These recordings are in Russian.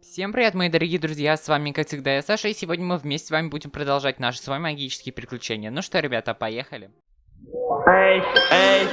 Всем привет, мои дорогие друзья, с вами, как всегда, я Саша, и сегодня мы вместе с вами будем продолжать наши с вами магические приключения. Ну что, ребята, поехали. Эй, эй,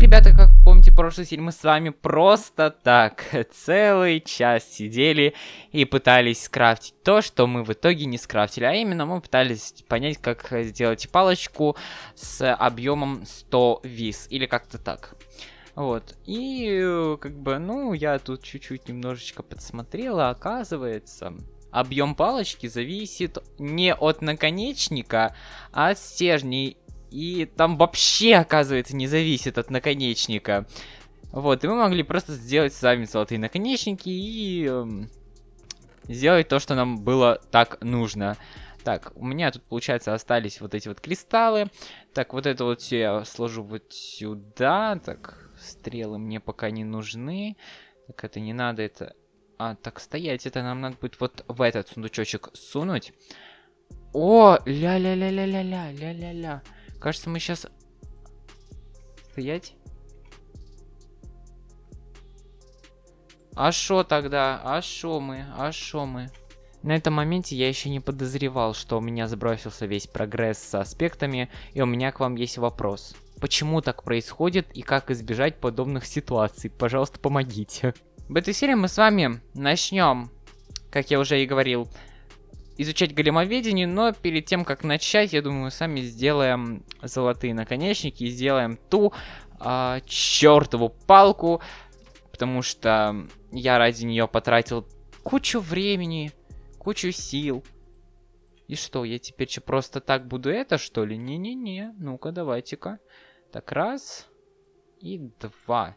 Ребята, как помните, прошлый серии мы с вами просто так целый час сидели и пытались скрафтить то, что мы в итоге не скрафтили. А именно мы пытались понять, как сделать палочку с объемом 100 виз. Или как-то так. Вот. И как бы, ну, я тут чуть-чуть немножечко подсмотрела, оказывается... Объем палочки зависит не от наконечника, а от стержней и там вообще, оказывается, не зависит от наконечника. Вот, и мы могли просто сделать сами золотые наконечники и эм, сделать то, что нам было так нужно. Так, у меня тут, получается, остались вот эти вот кристаллы. Так, вот это вот все я сложу вот сюда. Так, стрелы мне пока не нужны. Так, это не надо, это... А, так, стоять, это нам надо будет вот в этот сундучочек сунуть. О, ля-ля-ля-ля-ля-ля, ля-ля-ля. Кажется, мы сейчас... Стоять? А шо тогда? А шо мы? А шо мы? На этом моменте я еще не подозревал, что у меня сбросился весь прогресс с аспектами, и у меня к вам есть вопрос. Почему так происходит и как избежать подобных ситуаций? Пожалуйста, помогите. В этой серии мы с вами начнем, как я уже и говорил, изучать големоведение, но перед тем, как начать, я думаю, сами сделаем золотые наконечники и сделаем ту а, чертову палку, потому что я ради нее потратил кучу времени, кучу сил. И что, я теперь что, просто так буду это, что ли? Не-не-не, ну-ка, давайте-ка. Так, раз и два.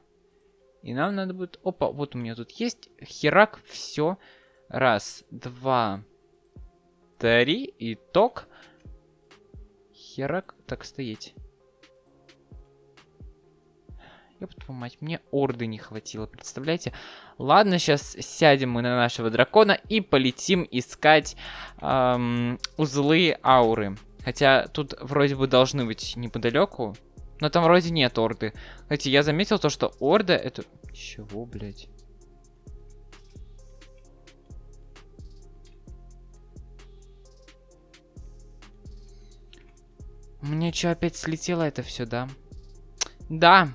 И нам надо будет... Опа, вот у меня тут есть херак, все. Раз, два, три, итог. Херак, так стоять. Ёб твою мать, мне орды не хватило, представляете? Ладно, сейчас сядем мы на нашего дракона и полетим искать эм, узлы ауры. Хотя тут вроде бы должны быть неподалеку. Но там вроде нет орды. Кстати, я заметил то, что орда это... Чего, блядь? Мне что, опять слетело это все, да? Да.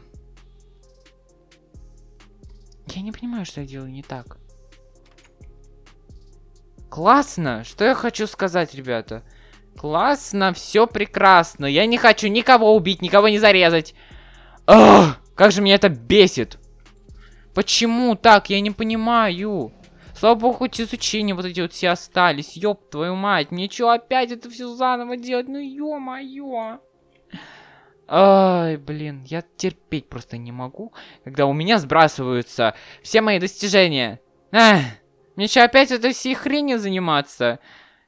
Я не понимаю, что я делаю не так. Классно! Что я хочу сказать, ребята? Классно, все прекрасно. Я не хочу никого убить, никого не зарезать. Ах, как же меня это бесит. Почему так? Я не понимаю. Слава богу, хоть изучения вот эти вот все остались. Ёб твою мать, мне что опять это все заново делать? Ну ё-моё. Ай, блин, я терпеть просто не могу, когда у меня сбрасываются все мои достижения. Ах, мне что, опять этой всей хренью заниматься?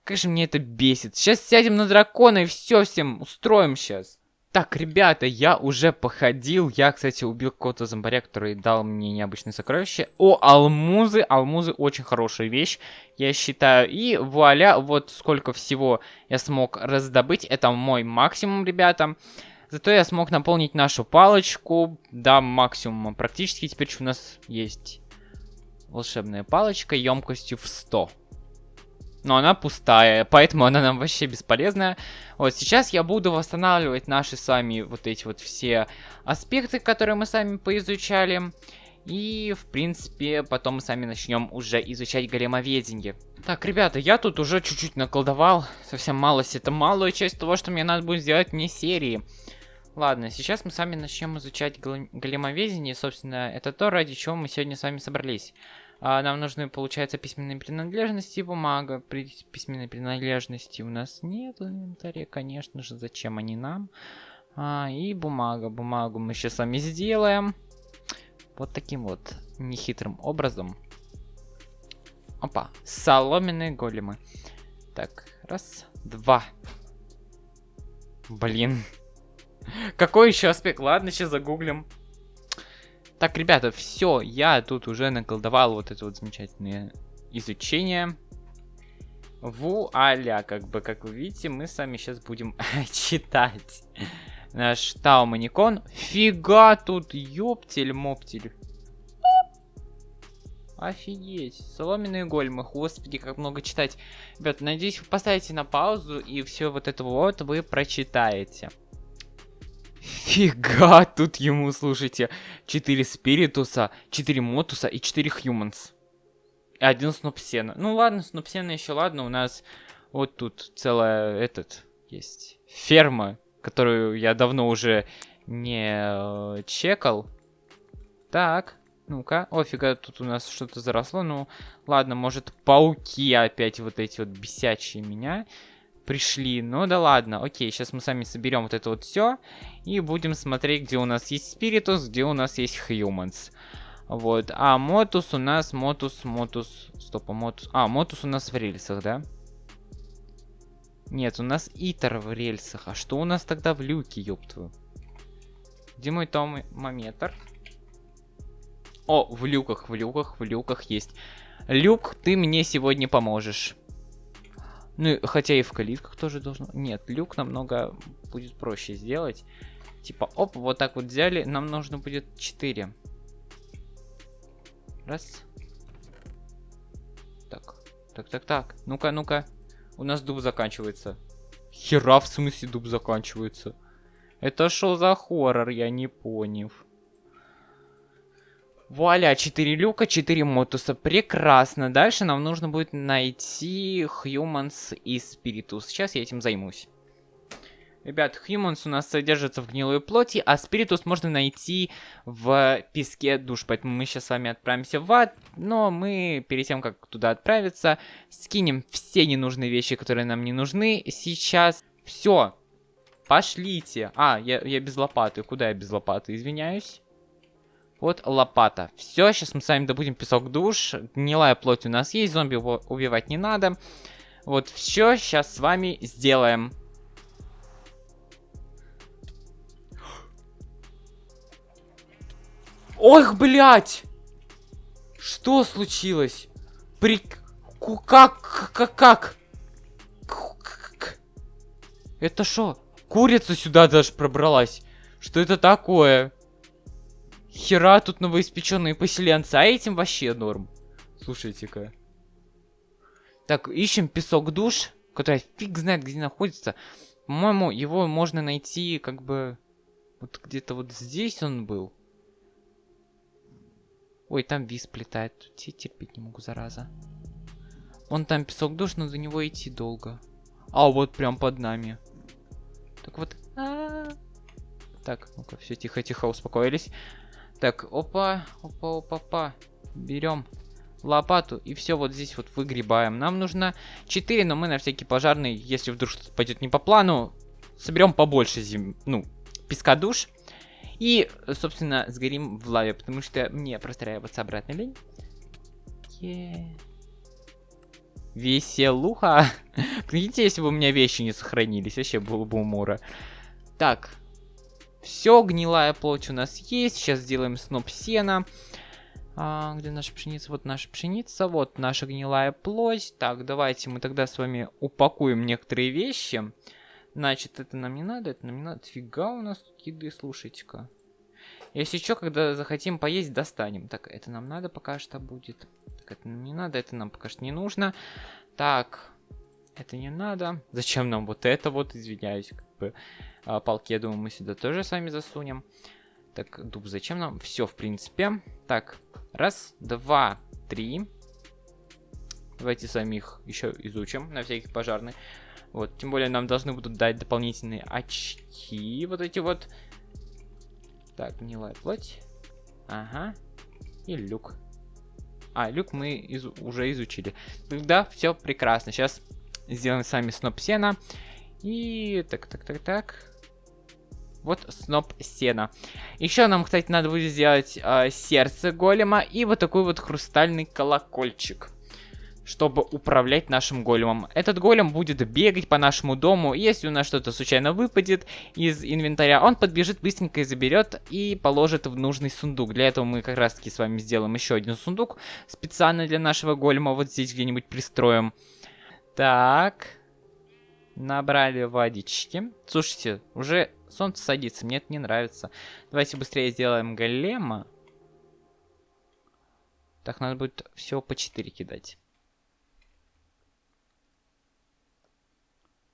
Как же мне это бесит. Сейчас сядем на дракона и все всем устроим сейчас. Так, ребята, я уже походил. Я, кстати, убил какого-то зомбаря, который дал мне необычное сокровище. О, алмузы. Алмузы очень хорошая вещь, я считаю. И вуаля, вот сколько всего я смог раздобыть. Это мой максимум, ребята. Зато я смог наполнить нашу палочку до максимума. Практически теперь у нас есть волшебная палочка емкостью в 100 но она пустая, поэтому она нам вообще бесполезная. Вот сейчас я буду восстанавливать наши с вами вот эти вот все аспекты, которые мы сами поизучали. И, в принципе, потом мы сами начнем уже изучать големоведение. Так, ребята, я тут уже чуть-чуть наколдовал. Совсем малость. Это малая часть того, что мне надо будет сделать вне серии. Ладно, сейчас мы сами начнем изучать големоведение. Собственно, это то, ради чего мы сегодня с вами собрались. А, нам нужны, получается, письменные принадлежности бумага. При письменной принадлежности у нас нет в инвентаре, конечно же. Зачем они нам? А, и бумага. Бумагу мы сейчас с вами сделаем. Вот таким вот нехитрым образом. Опа, соломенные големы. Так, раз, два. Блин. Какой еще аспект? Ладно, сейчас загуглим. Так, ребята, все, я тут уже наколдовал вот это вот замечательное изучения. Вуаля, как бы, как вы видите, мы с вами сейчас будем читать наш Тауманикон. Фига тут, ёптель-моптель. Офигеть. Соломенные гольмы. Господи, как много читать. Ребят, надеюсь, вы поставите на паузу и все вот это вот вы прочитаете. Фига тут ему, слушайте. 4 спиритуса, 4 мотуса и 4 хьюманс. И один снопсена. Ну ладно, снопсена еще ладно. У нас вот тут целая этот есть ферма, которую я давно уже не э, чекал. Так. Ну-ка, нифига, тут у нас что-то заросло. Ну, ладно, может, пауки опять вот эти вот бесячие меня пришли. Ну да ладно, окей, сейчас мы сами соберем вот это вот все. И будем смотреть, где у нас есть spiritus, где у нас есть humanus. Вот, а motus у нас, motus, motus, стоп, а motus. А, motus у нас в рельсах, да? Нет, у нас итер в рельсах. А что у нас тогда в люке, ёптву? Где мой томометр? О, в люках, в люках, в люках есть. Люк, ты мне сегодня поможешь. Ну, хотя и в калитках тоже должно... Нет, люк намного будет проще сделать. Типа, оп, вот так вот взяли. Нам нужно будет 4. Раз. Так, так, так, так. Ну-ка, ну-ка. У нас дуб заканчивается. Хера в смысле дуб заканчивается? Это что за хоррор, я не понял. Вуаля, 4 люка, 4 мотуса. Прекрасно. Дальше нам нужно будет найти Humans и Spiritus. Сейчас я этим займусь. Ребят, Humans у нас содержится в гнилой плоти, а Spiritus можно найти в песке душ. Поэтому мы сейчас с вами отправимся в ад. Но мы, перед тем, как туда отправиться, скинем все ненужные вещи, которые нам не нужны сейчас. Все. Пошлите. А, я, я без лопаты. Куда я без лопаты? Извиняюсь. Вот лопата. Все, сейчас мы с вами добудем песок душ. Гнилая плоть у нас есть, зомби убивать не надо. Вот все сейчас с вами сделаем. Ох, блядь! Что случилось? При... Как? Как? Как? Это что? Курица сюда даже пробралась. Что это такое? Хера тут новоиспеченные поселенцы, а этим вообще норм. Слушайте-ка. Так, ищем песок душ, который фиг знает где находится. По-моему, его можно найти как бы... Вот где-то вот здесь он был. Ой, там виз плетает. Терпеть не могу, зараза. Вон там песок душ, но до него идти долго. А, вот прям под нами. Так вот. А -а -а. Так, ну-ка, все тихо-тихо, успокоились. Так, опа, опа, опа, опа. Берем лопату и все вот здесь вот выгребаем. Нам нужно 4, но мы на всякий пожарный, если вдруг что-то пойдет не по плану, соберем побольше зим... ну, песка душ. И, собственно, сгорим в лаве, потому что мне простраиваться обратно лень. Yeah. Веселуха. Видите, если бы у меня вещи не сохранились, вообще было бы умора. Так, все, гнилая плоть у нас есть. Сейчас сделаем сноп сена. А, где наша пшеница? Вот наша пшеница, вот наша гнилая плоть. Так, давайте мы тогда с вами упакуем некоторые вещи. Значит, это нам не надо, это нам не надо. Фига у нас тут еды, слушайте-ка. Если что, когда захотим поесть, достанем. Так, это нам надо пока что будет. Так, это нам не надо, это нам пока что не нужно. Так, это не надо. Зачем нам вот это вот, извиняюсь, как бы. А, палки, я думаю, мы сюда тоже с вами засунем. Так, дуб, зачем нам? Все, в принципе. Так, раз, два, три. Давайте с вами их еще изучим на всякий пожарный. Вот, тем более нам должны будут дать дополнительные очки. Вот эти вот. Так, гнилая плоть. Ага. И люк. А, люк мы из уже изучили. Да, все прекрасно. Сейчас сделаем с вами сноп сена. И так, так, так, так. Вот сноп сена. Еще нам, кстати, надо будет сделать э, сердце голема и вот такой вот хрустальный колокольчик. чтобы управлять нашим големом. Этот голем будет бегать по нашему дому, если у нас что-то случайно выпадет из инвентаря, он подбежит быстренько и заберет и положит в нужный сундук. Для этого мы как раз таки с вами сделаем еще один сундук специально для нашего голема, вот здесь где-нибудь пристроим. Так, набрали водички. Слушайте, уже солнце садится, мне это не нравится. Давайте быстрее сделаем голема. Так, надо будет все по 4 кидать.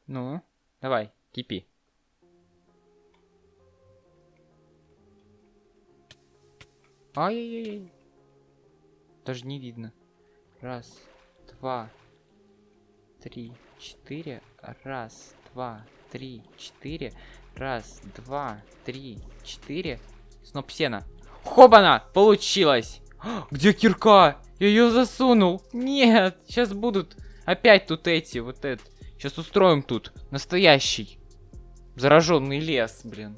Ну, давай, кипи. Ай-яй-яй. Даже не видно. Раз, два, три, четыре. Раз, два, три, четыре. Раз, два, три, четыре. Сноп сена. Хобана! Получилось! Где кирка? Я ее засунул. Нет, сейчас будут опять тут эти, вот это. Сейчас устроим тут настоящий зараженный лес, блин.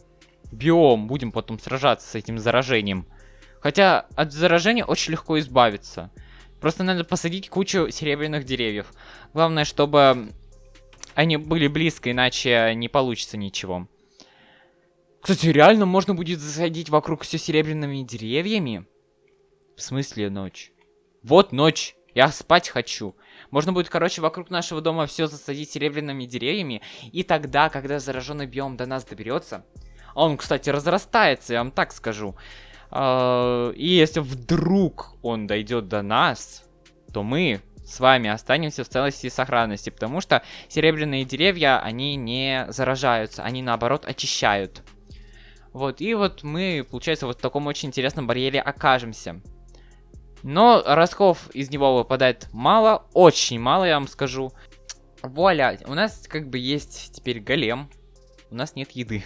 Биом. Будем потом сражаться с этим заражением. Хотя от заражения очень легко избавиться. Просто надо посадить кучу серебряных деревьев. Главное, чтобы они были близко, иначе не получится ничего. Кстати, реально можно будет засадить вокруг все серебряными деревьями? В смысле ночь? Вот ночь. Я спать хочу. Можно будет, короче, вокруг нашего дома все засадить серебряными деревьями. И тогда, когда зараженный биом до нас доберется... Он, кстати, разрастается, я вам так скажу. А, и если вдруг он дойдет до нас, то мы с вами останемся в целости и сохранности. Потому что серебряные деревья, они не заражаются, они наоборот очищают. Вот, и вот мы, получается, вот в таком очень интересном барьере окажемся. Но ростков из него выпадает мало, очень мало, я вам скажу. Вуаля, у нас как бы есть теперь голем. У нас нет еды.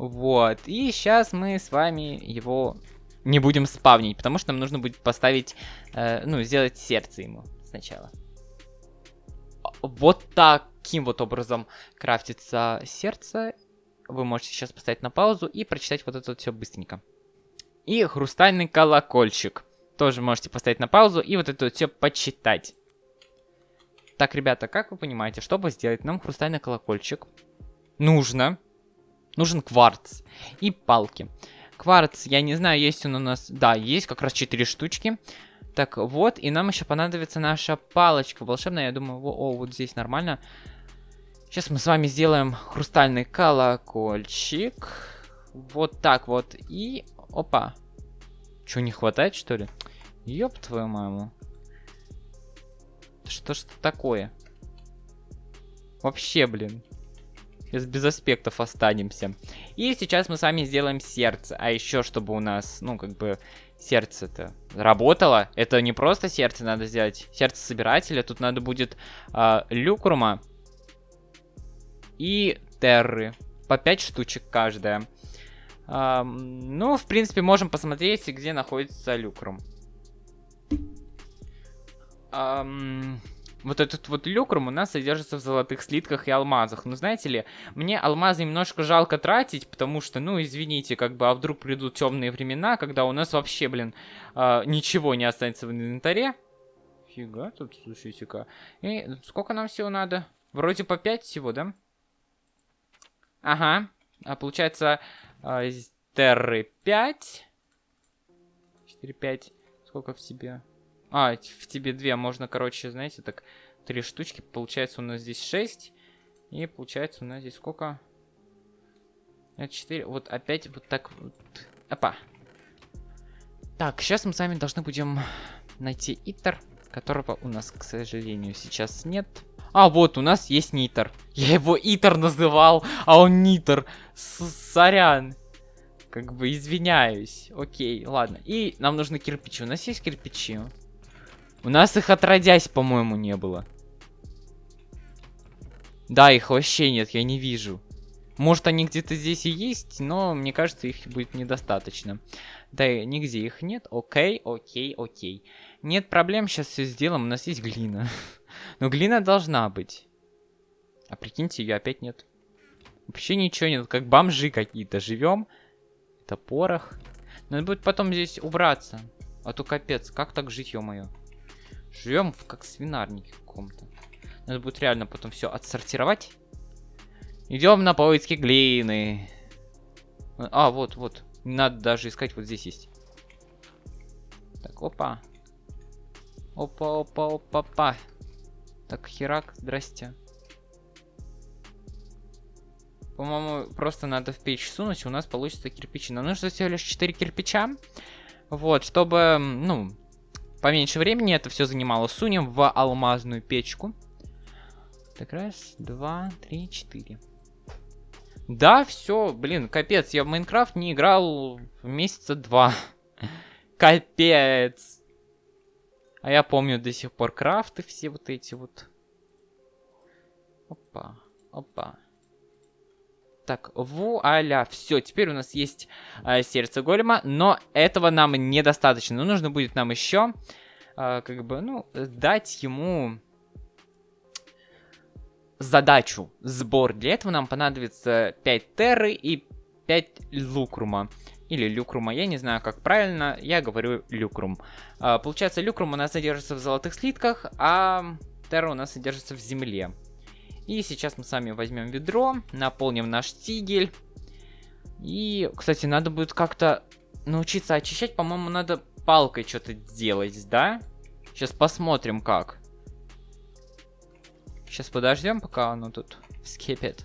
Вот, и сейчас мы с вами его не будем спавнить, потому что нам нужно будет поставить, э, ну, сделать сердце ему сначала. Вот таким вот образом крафтится сердце. Вы можете сейчас поставить на паузу и прочитать вот это вот все быстренько. И хрустальный колокольчик. Тоже можете поставить на паузу и вот это вот все почитать. Так, ребята, как вы понимаете, чтобы сделать нам хрустальный колокольчик, нужно... Нужен кварц и палки. Кварц, я не знаю, есть он у нас... Да, есть как раз 4 штучки. Так, вот, и нам еще понадобится наша палочка волшебная. Я думаю, о, о, вот здесь нормально. Сейчас мы с вами сделаем хрустальный колокольчик. Вот так вот. И, опа. Что, не хватает, что ли? Ёб твою маму. Что ж такое? Вообще, блин. Без, без аспектов останемся. И сейчас мы с вами сделаем сердце. А еще, чтобы у нас, ну, как бы, сердце-то работало. Это не просто сердце надо сделать. Сердце собирателя. Тут надо будет э, люкрума и терры. По 5 штучек каждая. Um, ну, в принципе, можем посмотреть, где находится люкрум. Um, вот этот вот люкрум у нас содержится в золотых слитках и алмазах. Но знаете ли, мне алмазы немножко жалко тратить, потому что, ну, извините, как бы, а вдруг придут темные времена, когда у нас вообще, блин, uh, ничего не останется в инвентаре. Фига тут, слушайте-ка. И сколько нам всего надо? Вроде по 5 всего, да? Ага. А получается, а, терры 5. 4, 5. Сколько в тебе? А, в тебе 2. Можно, короче, знаете, так, 3 штучки. Получается у нас здесь 6. И получается у нас здесь сколько? 4. Вот опять вот так вот. Опа. Так, сейчас мы с вами должны будем найти итер, которого у нас, к сожалению, сейчас нет. А, вот, у нас есть Нитер. Я его Итер называл, а он Нитер. Сорян. Как бы извиняюсь. Окей, ладно. И нам нужны кирпичи. У нас есть кирпичи? У нас их отродясь, по-моему, не было. Да, их вообще нет, я не вижу. Может, они где-то здесь и есть, но мне кажется, их будет недостаточно. Да, нигде их нет. Окей, окей, окей. Нет проблем, сейчас все сделаем. У нас есть глина. Но глина должна быть. А прикиньте, ее опять нет. Вообще ничего нет, как бомжи какие-то. Живем. Это порох. Надо будет потом здесь убраться. А то капец, как так жить, ё-моё. Живем как свинарнике каком-то. Надо будет реально потом все отсортировать. Идем на поиски глины. А, вот, вот. Надо даже искать, вот здесь есть. Так, опа. Опа, опа, опа, опа. Так, херак, здрасте. По-моему, просто надо в печь сунуть, и у нас получится кирпичи. Нам нужно всего лишь 4 кирпича. Вот, чтобы, ну, поменьше времени это все занимало. Сунем в алмазную печку. Так, раз, два, три, четыре. Да, все, блин, капец, я в Майнкрафт не играл месяца два. Капец. А я помню до сих пор крафты все вот эти вот. Опа, опа. Так, вуаля, все, теперь у нас есть э, сердце голема, но этого нам недостаточно. Ну, нужно будет нам еще, э, как бы, ну, дать ему задачу, сбор. Для этого нам понадобится 5 терры и 5 лукрума. Или люкрума, я не знаю, как правильно, я говорю люкрум. А, получается, люкрум у нас содержится в золотых слитках, а терра у нас содержится в земле. И сейчас мы с вами возьмем ведро, наполним наш тигель. И, кстати, надо будет как-то научиться очищать. По-моему, надо палкой что-то делать, да? Сейчас посмотрим, как. Сейчас подождем, пока оно тут вскипит.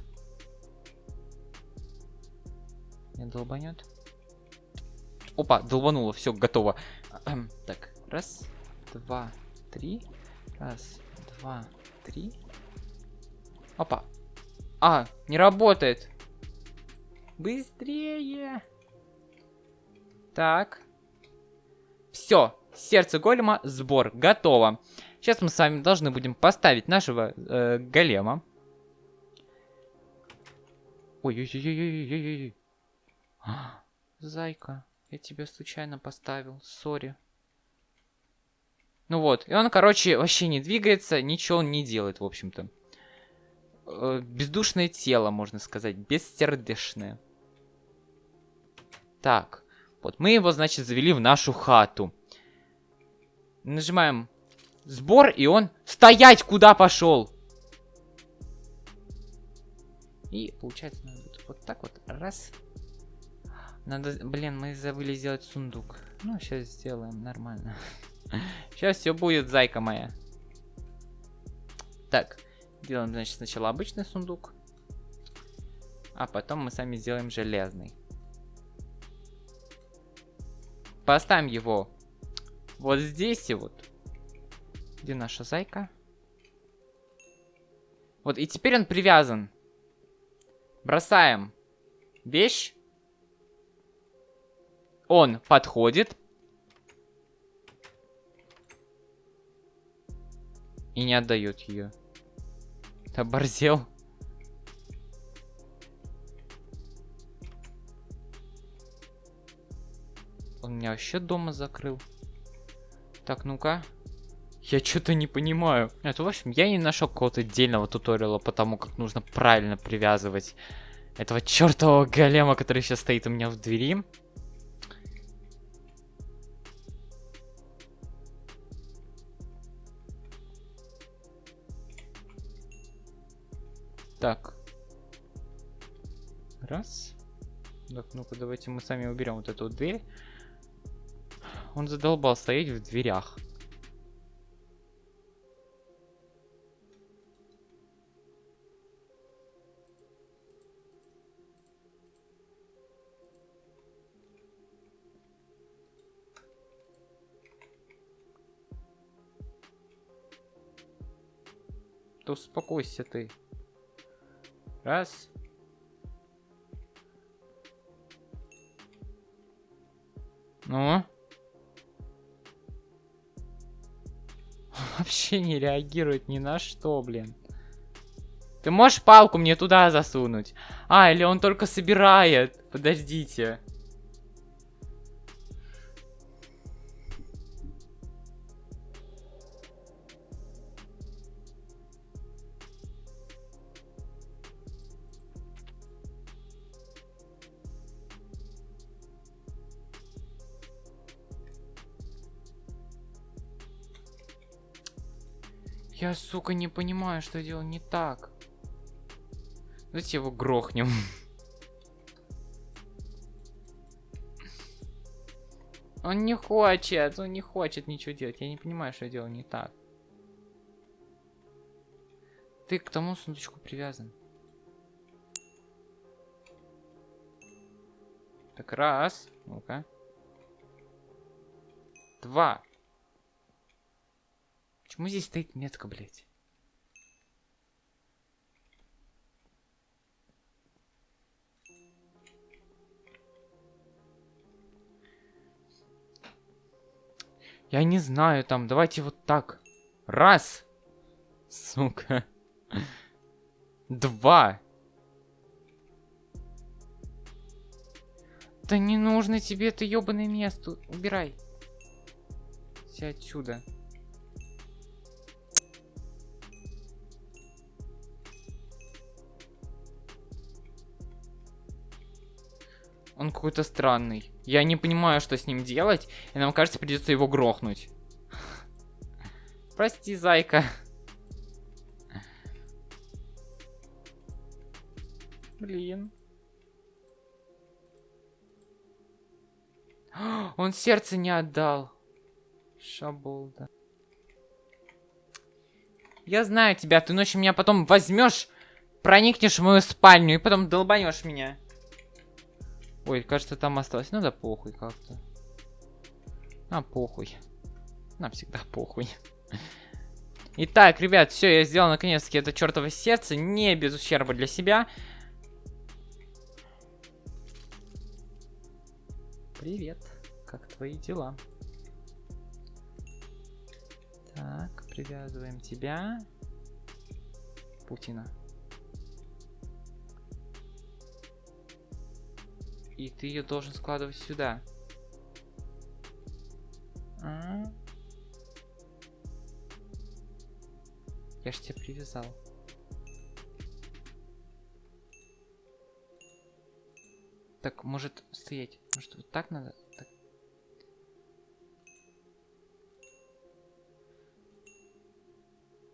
Не долбанет. Опа, долбануло, все, готово. Так, раз, два, три. Раз, два, три. Опа. А, не работает. Быстрее. Так. Все, сердце голема, сбор, готово. Сейчас мы с вами должны будем поставить нашего э, голема. Ой-ой-ой-ой-ой-ой-ой. Зайка, я тебя случайно поставил, сори. Ну вот, и он, короче, вообще не двигается, ничего он не делает, в общем-то. Э, бездушное тело, можно сказать, бессердечное. Так, вот, мы его, значит, завели в нашу хату. Нажимаем Сбор, и он... Стоять! Куда пошел? И получается, надо вот так вот. Раз. Надо... Блин, мы забыли сделать сундук. Ну, сейчас сделаем нормально. Сейчас все будет, зайка моя. Так. Делаем, значит, сначала обычный сундук. А потом мы сами сделаем железный. Поставим его вот здесь и вот. Где наша зайка? Вот, и теперь он привязан. Бросаем вещь. Он подходит. И не отдает ее. Оборзел. Он меня вообще дома закрыл. Так, ну-ка. Я что-то не понимаю. Это, в общем, я не нашел какого-то отдельного туториала по тому, как нужно правильно привязывать этого чертового голема, который сейчас стоит у меня в двери. Так. Раз. Так, ну-ка, давайте мы сами уберем вот эту дверь. Он задолбал стоять в дверях. Да успокойся ты. Раз. Ну? Вообще не реагирует ни на что, блин. Ты можешь палку мне туда засунуть? А, или он только собирает? Подождите. Я, сука, не понимаю, что делал не так. Давайте его грохнем. Он не хочет, он не хочет ничего делать. Я не понимаю, что я делал не так. Ты к тому сундучку привязан. Так, раз. Ну-ка. Два. Почему здесь стоит метка, блядь? Я не знаю, там, давайте вот так. Раз. Сука. Два. Да не нужно тебе это ебаное место. Убирай. Все отсюда. Он какой-то странный. Я не понимаю, что с ним делать. И нам кажется, придется его грохнуть. Прости, зайка. Блин. Он сердце не отдал. Шаболда. Я знаю тебя, ты ночью меня потом возьмешь, проникнешь в мою спальню и потом долбанешь меня. Ой, кажется, там осталось. Ну да похуй как-то. А, похуй. Нам всегда похуй. Итак, ребят, все, я сделал наконец-таки это чертово сердце, не без ущерба для себя. Привет, как твои дела? Так, привязываем тебя. Путина. И ты ее должен складывать сюда. А? Я ж тебя привязал. Так, может стоять? Может вот так надо? Так.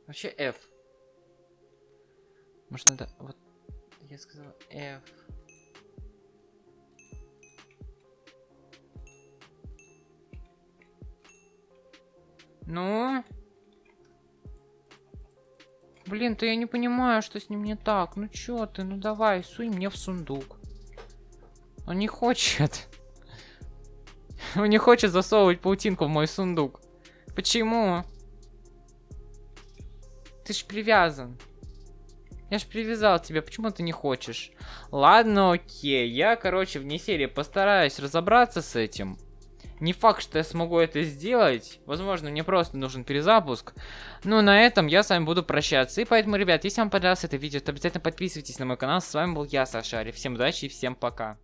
Вообще F. Может надо вот... Я сказал F. Ну? Блин, то я не понимаю, что с ним не так. Ну чё ты, ну давай, суй мне в сундук. Он не хочет. Он не хочет засовывать паутинку в мой сундук. Почему? Ты ж привязан. Я ж привязал тебя, почему ты не хочешь? Ладно, окей. Я, короче, вне серии постараюсь разобраться с этим. Не факт, что я смогу это сделать. Возможно, мне просто нужен перезапуск. Но на этом я с вами буду прощаться. И поэтому, ребят, если вам понравилось это видео, то обязательно подписывайтесь на мой канал. С вами был я, Саша Сашари. Всем удачи и всем пока.